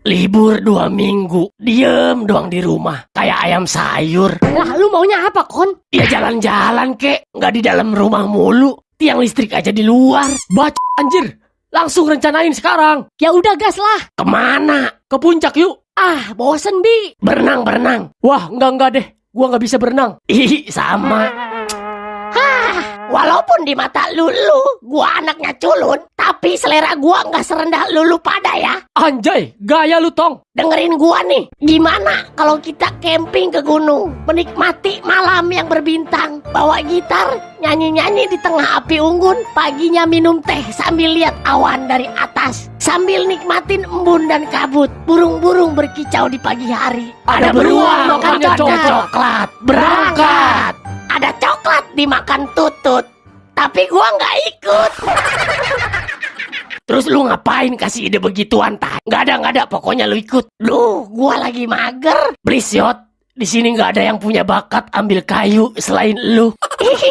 Libur dua minggu, diem doang di rumah, kayak ayam sayur. Lah, lu maunya apa, Kon? Ya jalan-jalan kek, nggak di dalam rumah mulu. Tiang listrik aja di luar. Baca anjir. Langsung rencanain sekarang. Ya udah gas lah. Ke mana? Ke puncak yuk. Ah, bosen, Bi. Berenang, berenang. Wah, enggak enggak deh. Gua nggak bisa berenang. Ih, sama. Walaupun di mata lulu, gua anaknya culun, tapi selera gua nggak serendah lulu pada ya. Anjay, gaya lu tong. Dengerin gua nih, gimana kalau kita camping ke gunung, menikmati malam yang berbintang, bawa gitar, nyanyi-nyanyi di tengah api unggun, paginya minum teh sambil lihat awan dari atas, sambil nikmatin embun dan kabut, burung-burung berkicau di pagi hari. Ada beruang coklat. coklat, berangkat. Ada coklat dimakan tutut, tapi gua nggak ikut. Terus lu ngapain kasih ide begituan tah? Nggak ada nggak ada, pokoknya lu ikut. Lu, gua lagi mager. Please di sini nggak ada yang punya bakat ambil kayu selain lu.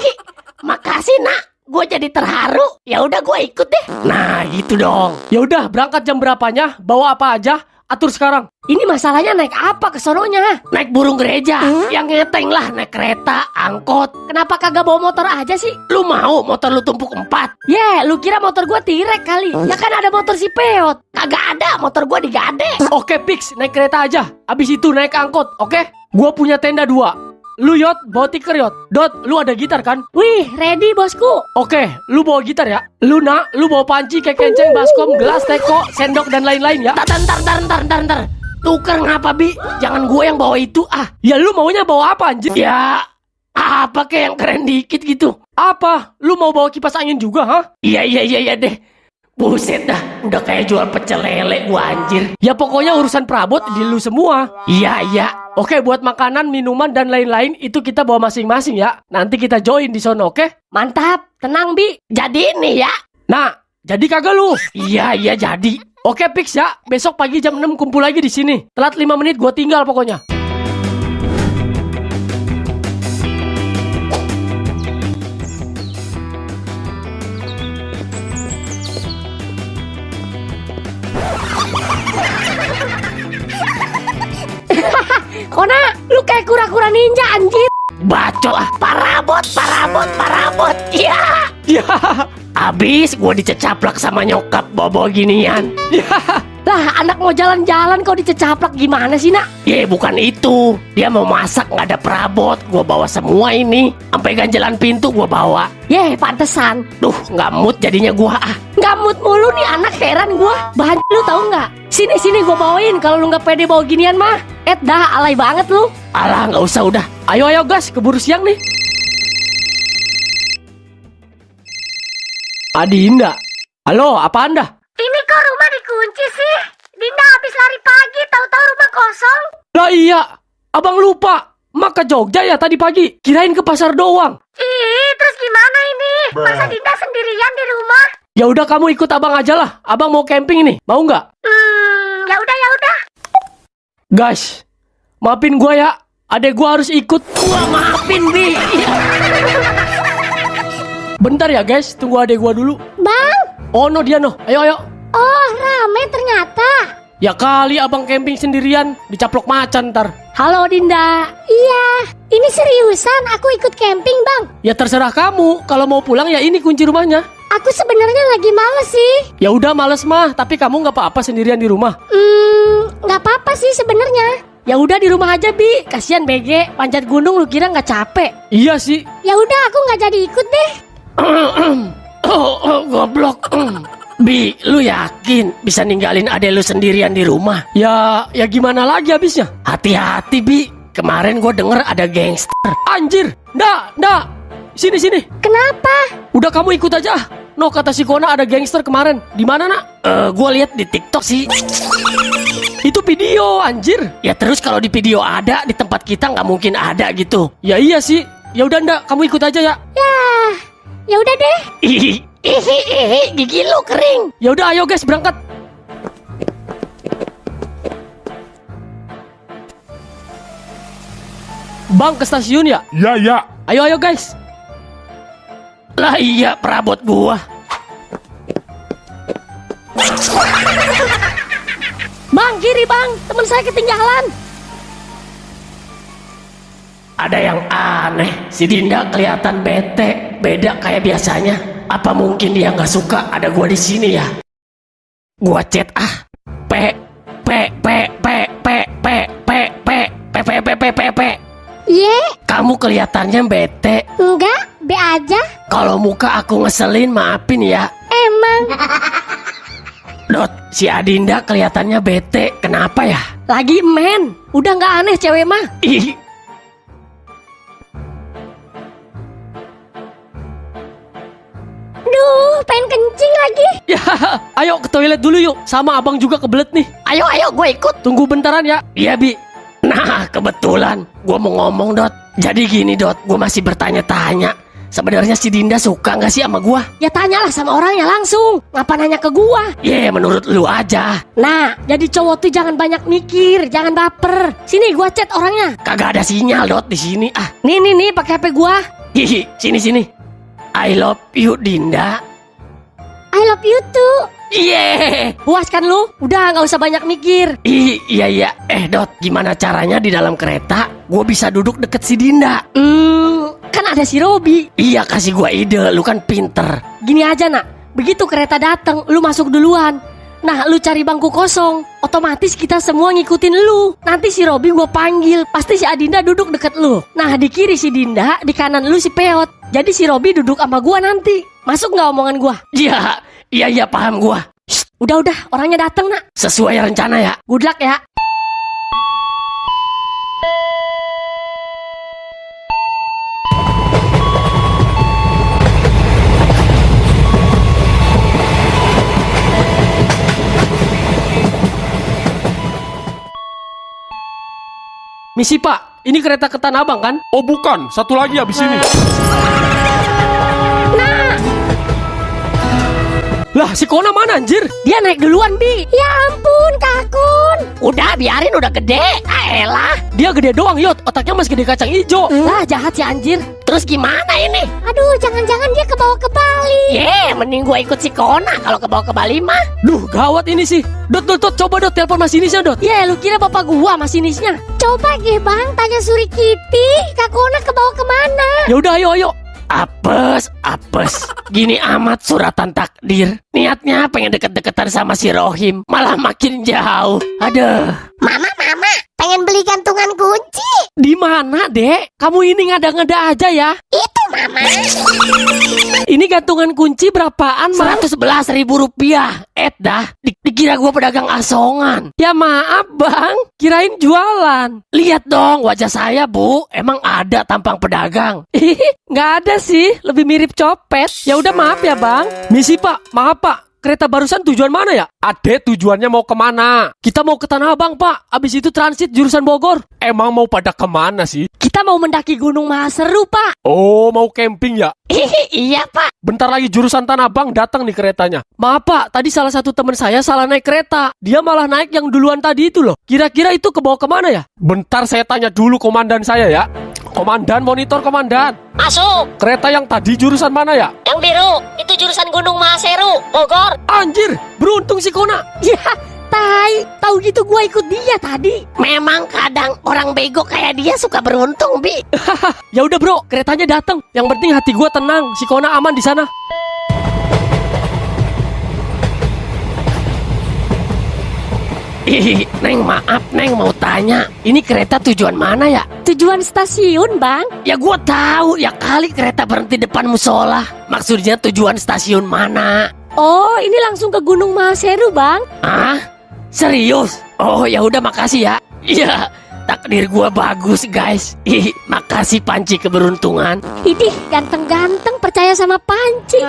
Makasih nak, gue jadi terharu. Ya udah gue ikut deh. Nah gitu dong. Ya udah, berangkat jam berapanya? Bawa apa aja? Atur sekarang. Ini masalahnya naik apa ke sononya? Naik burung gereja, yang ngeteng lah naik kereta, angkot. Kenapa kagak bawa motor aja sih? Lu mau motor lu tumpuk empat? Ye, lu kira motor gua tirek kali? Ya kan ada motor si Peot. Kagak ada, motor gua digade. Oke, Pix, naik kereta aja. Abis itu naik angkot, oke? Gua punya tenda dua. Lu Yot, bawa tiker Yot. Dot, lu ada gitar kan? Wih, ready bosku. Oke, lu bawa gitar ya. Lu nak, lu bawa panci, kayak kenceng, baskom, gelas, teko, sendok, dan lain-lain ya. Ntar, ntar, ntar, ntar, ntar, ntar. Tuker ngapa, Bi? Jangan gue yang bawa itu, ah. Ya lu maunya bawa apa anjir? Ya, apa kayak yang keren dikit gitu. Apa? Lu mau bawa kipas angin juga, ha? Iya, iya, iya, iya deh. Buset dah, udah kayak jual pecel lele gua anjir. Ya pokoknya urusan perabot di lu semua. Iya, iya. Oke, buat makanan, minuman, dan lain-lain itu kita bawa masing-masing ya. Nanti kita join di sono, oke? Mantap, tenang Bi. Jadi ini ya. Nah, jadi kagak lu? Iya, iya jadi. Oke, Pix ya. Besok pagi jam 6 kumpul lagi di sini. Telat 5 menit gua tinggal pokoknya. Kona, lu kayak kura-kura ninja anjir. Bacot lah. Parabot, parabot, parabot. Iya. Ya, Abis gua dicecaplak sama nyokap bawa-bawa ginian. Lah, anak mau jalan-jalan kau dicecaplak gimana sih, Nak? Ye, bukan itu. Dia mau masak nggak ada perabot. Gua bawa semua ini. Sampai ganjalan pintu gua bawa. Ye, pantesan. Duh, nggak mood jadinya gua ah. Mood mulu nih anak heran gua. Bahan lu tahu nggak? Sini sini gua bawain kalau lu nggak pede bawa ginian mah. Eh dah alay banget lu. Alah, nggak usah udah. ayo ayo gas, keburu siang nih. Adinda. Halo, apa Anda? Ini kok rumah dikunci sih? Dinda habis lari pagi, tahu-tahu rumah kosong. Lah iya, abang lupa. Mak ke Jogja ya tadi pagi. Kirain ke pasar doang. Ih, terus gimana ini? Masa Dinda sendirian di rumah? Ya udah kamu ikut abang aja lah. Abang mau camping nih. Mau nggak? Hmm, ya udah ya udah. Guys, maafin gua ya. Adek gua harus ikut. Gua maafin, Bi. Bentar ya guys, tunggu adek gua dulu. Bang, Oh no dia no. Ayo ayo. oh rame ternyata. Ya kali abang camping sendirian dicaplok macan ntar. Halo Dinda. Iya, ini seriusan aku ikut camping bang. Ya terserah kamu. Kalau mau pulang ya ini kunci rumahnya. Aku sebenarnya lagi males sih. Ya udah males mah, tapi kamu nggak apa-apa sendirian di rumah. Hmm, nggak apa-apa sih sebenarnya. Ya udah di rumah aja bi. Kasihan BG, panjat gunung lu kira nggak capek? Iya sih. Ya udah aku nggak jadi ikut deh. Oh, oh, goblok. Bi, lu yakin bisa ninggalin adek lu sendirian di rumah? Ya, ya gimana lagi habisnya? Hati-hati, Bi. Kemarin gue denger ada gangster. Anjir, ndak, ndak. Sini sini. Kenapa? Udah kamu ikut aja. No kata si Kona ada gangster kemarin. Di mana nak? Eh, gue lihat di TikTok sih. Itu video anjir. Ya terus kalau di video ada, di tempat kita nggak mungkin ada gitu. Ya iya sih. Ya udah ndak, kamu ikut aja ya. Ya, ya udah deh. Ih, ih, ih, gigi lu kering. Ya udah ayo guys berangkat. Bang ke stasiun ya? Ya, ya. Ayo ayo guys. Lah iya, perabot gua. Bang, kiri bang, teman saya ketinggalan. Ada yang aneh, si Dinda kelihatan bete, beda kayak biasanya. Apa mungkin dia nggak suka ada gua di sini ya? Gua chat ah, p p p p p p p p p p p p p p. Ye, Kamu kelihatannya bete. enggak, be aja. Kalau muka aku ngeselin maafin ya. Emang, Dot, si Adinda kelihatannya bete. Kenapa ya? Lagi men, udah nggak aneh cewek mah. Ih, duh, pengen kencing lagi. Ya, ayo ke toilet dulu yuk. Sama abang juga kebelet nih. ayo ayo gue ikut. Tunggu bentaran ya. Iya bi. Nah kebetulan gue mau ngomong Dot. Jadi gini Dot, gue masih bertanya-tanya. Sebenarnya si Dinda suka nggak sih sama gue? Ya tanyalah sama orangnya langsung. Ngapa nanya ke gua? Ye, menurut lu aja. Nah, jadi cowok tuh jangan banyak mikir, jangan baper. Sini gua chat orangnya. Kagak ada sinyal Dot di sini. Ah, Nih nih nih pakai HP gua. hihi, sini sini. I love you Dinda. I love you too. Ye, Puas kan lu? Udah nggak usah banyak mikir. Ih, iya iya. Eh Dot, gimana caranya di dalam kereta gue bisa duduk deket si Dinda? Hmm, kan ada si Robi. Iya kasih gue ide, lu kan pinter. Gini aja nak, begitu kereta datang, lu masuk duluan. Nah, lu cari bangku kosong, otomatis kita semua ngikutin lu. Nanti si Robi gua panggil, pasti si Adinda duduk deket lu. Nah, di kiri si Dinda, di kanan lu si Peot. Jadi si Robi duduk sama gua nanti. Masuk nggak omongan gua? Iya, iya iya paham gue. Udah udah, orangnya datang nak. Sesuai rencana ya. Good luck ya. Misi pak, ini kereta ke Tanah Abang kan? Oh bukan, satu lagi habis ini. Lah, si Kona mana anjir? Dia naik duluan, Bi. Ya. Udah biarin udah gede. Ah, elah. Dia gede doang, Yot. Otaknya masih gede kacang hijau. Lah, jahat si anjir. Terus gimana ini? Aduh, jangan-jangan dia kebawa ke Bali. Ye, mending gue ikut si Kona kalau ke bawah ke Bali mah. Duh, gawat ini sih. Dot, dot, dot. Coba dot, telepon masinisnya, dot. Ya, lu kira bapak gua masinisnya? Coba gih bang, tanya Suri Kitty. Kakuna kebawa ke mana? Ya udah, ayo, ayo. Apes, apes. Gini amat suratan takdir. Niatnya pengen deket-deketan sama si Rohim. Malah makin jauh. Aduh. Mama, mama, pengen beli gantungan kunci. Di mana, Dek? Kamu ini ngada-ngada aja ya. Itu mama. Ini gantungan kunci berapaan, Mak? 111 ribu rupiah. Eh dah. Di- dikira gue pedagang asongan. Ya maaf, Bang. Kirain jualan. Lihat dong wajah saya, Bu. Emang ada tampang pedagang. Nggak ada sih. Lebih mirip copet. Ya udah maaf ya, Bang. Misi, Pak. Maaf, Pak. Kereta barusan tujuan mana ya? Ade tujuannya mau ke mana? Kita mau ke Tanah Abang, Pak. Abis itu transit jurusan Bogor. Emang mau pada ke mana sih? Kita mau mendaki Gunung Mahaseru, Pak. Oh mau camping ya? iya, Pak. Bentar lagi jurusan Tanah Abang datang nih keretanya. Maaf, Pak. Tadi salah satu teman saya salah naik kereta. Dia malah naik yang duluan tadi itu loh. Kira-kira itu ke bawah ke mana ya? Bentar saya tanya dulu komandan saya ya. Komandan monitor komandan. Masuk. Kereta yang tadi jurusan mana ya? Yang biru, itu jurusan Gunung Mahaseru, Bogor. Anjir, beruntung si Kona. Ya, tai. Tahu gitu gua ikut dia tadi. Memang kadang orang bego kayak dia suka beruntung, Bi. Ya udah, Bro. Keretanya datang. Yang penting hati gua tenang. Si Kona aman di sana. Neng maaf, Neng mau tanya. Ini kereta tujuan mana ya? Tujuan stasiun, Bang. Ya gua tahu, ya kali kereta berhenti depan musola. Maksudnya tujuan stasiun mana? Oh, ini langsung ke Gunung Mahaseru, Bang. Ah, serius? Oh ya udah makasih ya. Iya, takdir gua bagus guys. Ih, makasih panci keberuntungan. Idih, ganteng-ganteng percaya sama panci.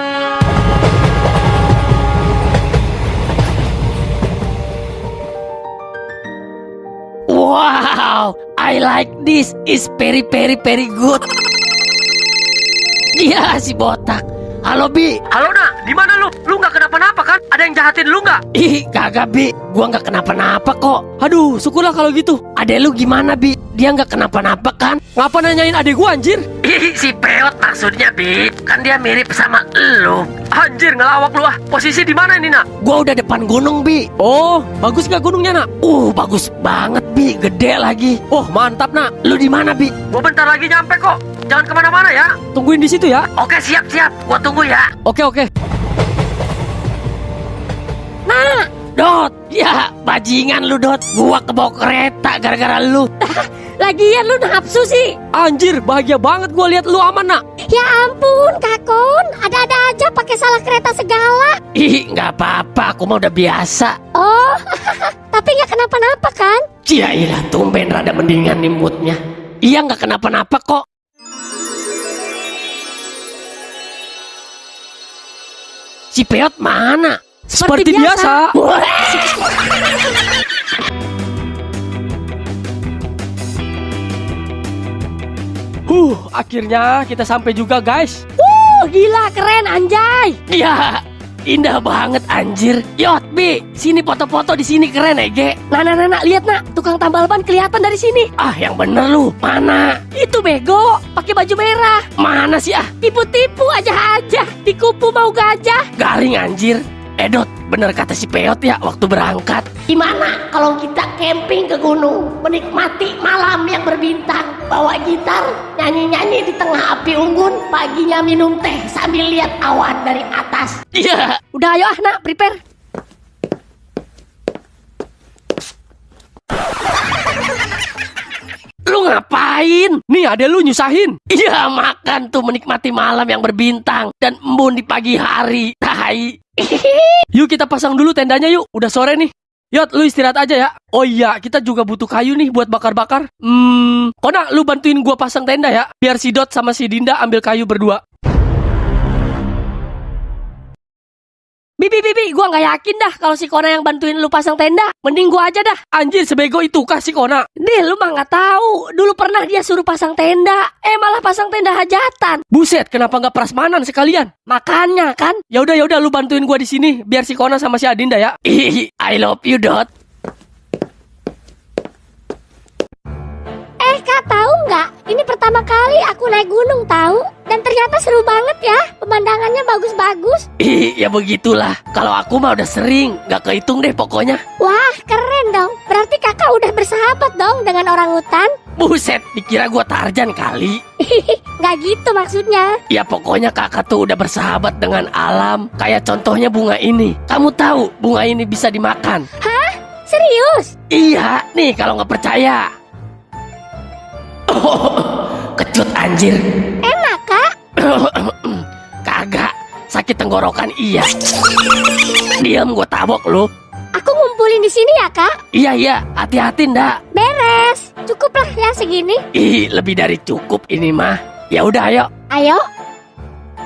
I like this. Is very very very good. Iya si botak. Halo Bi. Halo, nak. Di mana lu? Lu nggak kenapa-napa kan? Ada yang jahatin lu nggak? Ih, kagak Bi. Gua nggak kenapa-napa kok. Aduh, syukurlah kalau gitu. Ada lu gimana Bi? Dia nggak kenapa-napa kan? Ngapa nanyain adik gua anjir? Ih, si Peot maksudnya, Bi. Kan dia mirip sama elu. Anjir ngelawak lu ah. Posisi di mana ini nak? Gua udah depan gunung, Bi. Oh, bagus gak gunungnya nak? Uh, bagus banget, Bi. Gede lagi. Oh mantap nak. Lu di mana, Bi? Gua bentar lagi nyampe kok. Jangan ke mana-mana ya. Tungguin di situ ya. Oke, siap-siap. Gua tunggu ya. Oke oke. Nah, Dot. Ya, bajingan lu, Dot. Gua kebawa kereta gara-gara lu. Lagian lu nafsu sih. Anjir bahagia banget gua lihat lu aman nak. Ya ampun, Kakon. Ada-ada aja pakai salah kereta segala. Ih, nggak apa-apa. Aku mah udah biasa. Oh, tapi nggak kenapa-napa kan? Cia ilah, tumben rada mendingan nih moodnya. Iya, nggak kenapa-napa kok. Si Peot mana? Seperti, biasa. Huh, akhirnya kita sampai juga guys. Oh, gila keren anjay. Ya, indah banget anjir. Yot, Bi, sini foto-foto di sini keren ya, Ge. Nah, nah, nah, nah, lihat nak, tukang tambal ban kelihatan dari sini. Ah, yang bener lu. Mana? Itu bego, pakai baju merah. Mana sih ah? Tipu-tipu aja aja. Dikupu mau gajah. Garing anjir. Edot, bener kata si Peot ya waktu berangkat. Gimana kalau kita camping ke gunung, menikmati malam yang berbintang, bawa gitar, nyanyi-nyanyi di tengah api unggun, paginya minum teh sambil lihat awan dari atas. Iya. Udah ayo ah nak, prepare. Lu ngapain? Nih ada lu nyusahin. Iya makan tuh menikmati malam yang berbintang dan embun di pagi hari. Tai. Yuk kita pasang dulu tendanya yuk. Udah sore nih. Yot, lu istirahat aja ya. Oh iya, kita juga butuh kayu nih buat bakar-bakar. Hmm, Kona, lu bantuin gua pasang tenda ya. Biar si Dot sama si Dinda ambil kayu berdua. Bibi, bibi, gua nggak yakin dah kalau si Kona yang bantuin lu pasang tenda. Mending gua aja dah. Anjir, sebego itu kah si Kona? Deh, lu mah nggak tahu. Dulu pernah dia suruh pasang tenda. Eh, malah pasang tenda hajatan. Buset, kenapa nggak prasmanan sekalian? Makanya kan. Ya udah ya udah lu bantuin gua di sini biar si Kona sama si Adinda ya. Ih, I love you, Dot. Eh, Kak, tahu nggak? Ini pertama kali aku naik gunung tahu. Dan ternyata seru banget ya. Pemandangannya bagus-bagus. Ih, ya begitulah. Kalau aku mah udah sering, nggak kehitung deh pokoknya. Wah, keren dong. Berarti kakak udah bersahabat dong dengan orang hutan. Buset, dikira gua Tarjan kali. Nggak gitu maksudnya. Ya pokoknya kakak tuh udah bersahabat dengan alam. Kayak contohnya bunga ini. Kamu tahu bunga ini bisa dimakan? Serius? Iya, nih kalau nggak percaya. Oh, kecut anjir. Sakit tenggorokan iya. Diam gua tabok lu. Aku ngumpulin di sini ya, Kak? Iya iya, hati-hati ndak. Beres. Cukuplah ya segini. Ih, lebih dari cukup ini mah. Ya udah ayo. Ayo.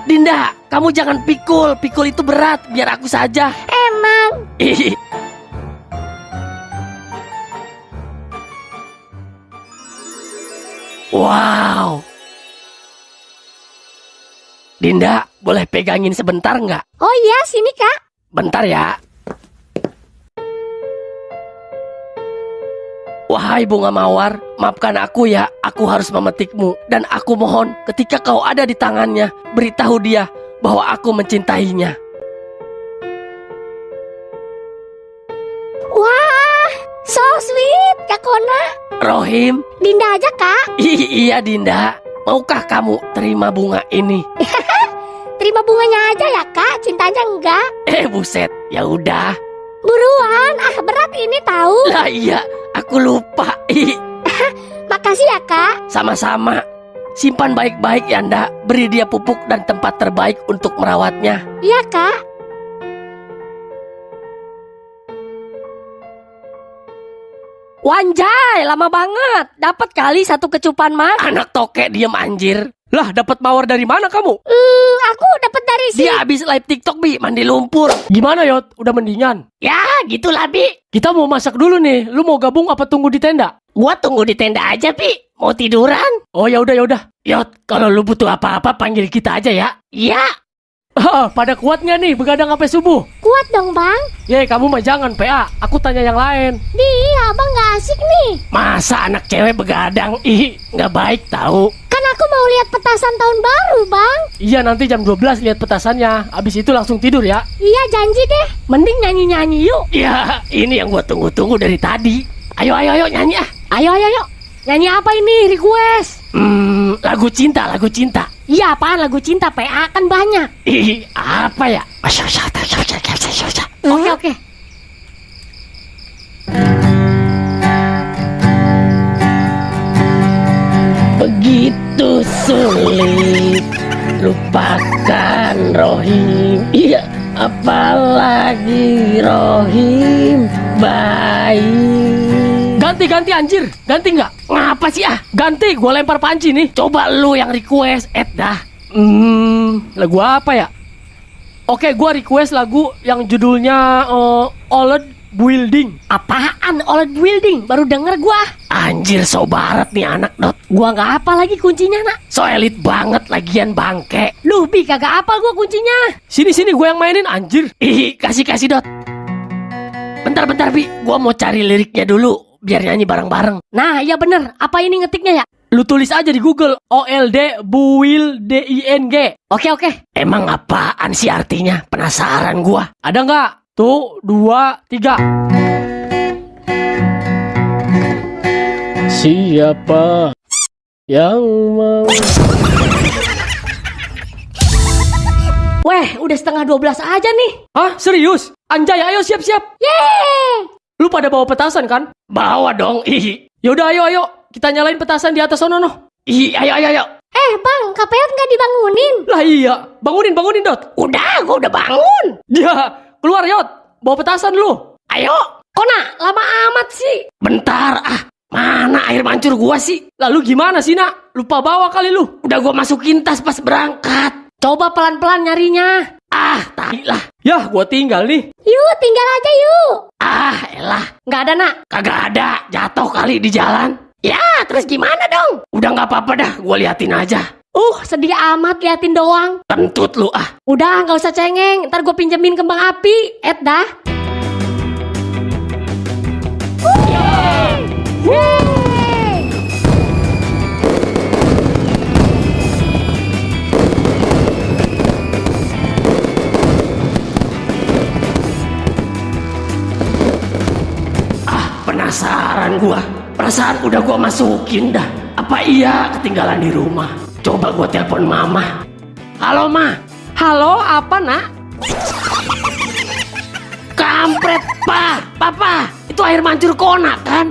Dinda, kamu jangan pikul. Pikul itu berat, biar aku saja. Emang. Ih. Wow. Dinda, boleh pegangin sebentar nggak? Oh iya, sini, Kak. Bentar ya. Wahai bunga mawar, maafkan aku ya, aku harus memetikmu. Dan aku mohon, ketika kau ada di tangannya, beritahu dia bahwa aku mencintainya. Wah, so sweet, Kak Kona. Rohim, Dinda aja, Kak. i- iya Dinda, maukah kamu terima bunga ini? Terima bunganya aja ya, Kak. Cintanya enggak. Eh buset, ya udah. Buruan, ah berat ini tahu. Lah iya, aku lupa. Ih, Makasih ya, Kak. Sama-sama. Simpan baik-baik ya ndak. Beri dia pupuk dan tempat terbaik untuk merawatnya. Iya, Kak. Wanjay, lama banget. Dapat kali satu kecupan mah. Anak tokek diem anjir. Lah, dapat mawar dari mana kamu? Hmm, aku dapat dari si Dia habis live TikTok bi mandi lumpur. Gimana Yot? Udah mendingan. Ya gitulah bi. Kita mau masak dulu nih. Lu mau gabung apa tunggu di tenda? Gua tunggu di tenda aja bi. Mau tiduran? Oh ya udah ya udah. Yot, kalau lu butuh apa-apa panggil kita aja ya. Ya. Ah, pada kuatnya nih begadang sampai subuh. kuat dong, Bang. Ye, kamu mah jangan PA. Aku tanya yang lain. Di, abang gak asik nih. Masa anak cewek begadang? Ih, nggak baik tahu. Kan aku mau lihat petasan tahun baru, bang. Iya, nanti jam 12 lihat petasannya. Abis itu langsung tidur ya. Iya, janji deh. Mending nyanyi-nyanyi yuk. Ya, ini yang gua tunggu-tunggu dari tadi. Ayo, ayo, ayo nyanyi ah. Ayo, ayo, ayo. Nyanyi apa ini request? Hmm, lagu cinta, lagu cinta. Iya apaan lagu cinta PA kan banyak. Ih, apa ya? Oke oke. Begitu sulit lupakan Rohim. Iya, apalagi Rohim baik. Ganti-ganti anjir. Ganti nggak? Ngapa sih ah? Ganti, gue lempar panci nih. Coba lu yang request, Ed dah. Hmm, lagu apa ya? Oke, gua request lagu yang judulnya uh, Old Building. Apaan OLED building? Baru denger gua. Anjir, so barat nih anak dot. Gua nggak apa lagi kuncinya nak. So elit banget lagian bangke. Lu bi kagak apa gua kuncinya. Sini sini gue yang mainin anjir. Ih, kasih kasih dot. Bentar bentar bi, gua mau cari liriknya dulu biar nyanyi bareng-bareng. Nah iya bener. Apa ini ngetiknya ya? Lu tulis aja di Google OLD Buil D I N G. Oke oke. Emang apaan sih artinya? Penasaran gua. Ada nggak? Tuh, dua, tiga. Siapa yang mau? Weh udah setengah 12 aja nih. Hah, serius? Anjay, ayo siap-siap. Yeay. Lu pada bawa petasan kan? Bawa dong. Ih, Yaudah, ayo, ayo. Kita nyalain petasan di atas sono, noh. ih, ayo ayo ayo. Eh, bang, KPL nggak dibangunin. Lah iya, bangunin, bangunin, Dot. Udah, gua udah bangun. Ya, keluar, Yot. Bawa petasan lu. Ayo. Kona lama amat sih. Bentar, ah. Mana air mancur gua sih? Lalu gimana sih, nak? Lupa bawa kali lu. Udah gua masukin tas pas berangkat. Coba pelan-pelan nyarinya. Ah, tai lah. Yah, gua tinggal nih. Yuk, tinggal aja yuk. Ah, elah. Nggak ada nak. Kagak ada. Jatuh kali di jalan. Ya, terus gimana dong? Udah nggak apa-apa dah. Gua liatin aja. Uh sedih amat liatin doang. Kentut lu ah. Udah nggak usah cengeng. Ntar gue pinjemin kembang api. Ed dah. Yeay. Gua. Perasaan udah gua masukin dah. Apa iya ketinggalan di rumah? Coba gua telepon mama. Halo, Ma. Halo apa nak? Kampret, Pa. Papa. Itu air mancur kona kan?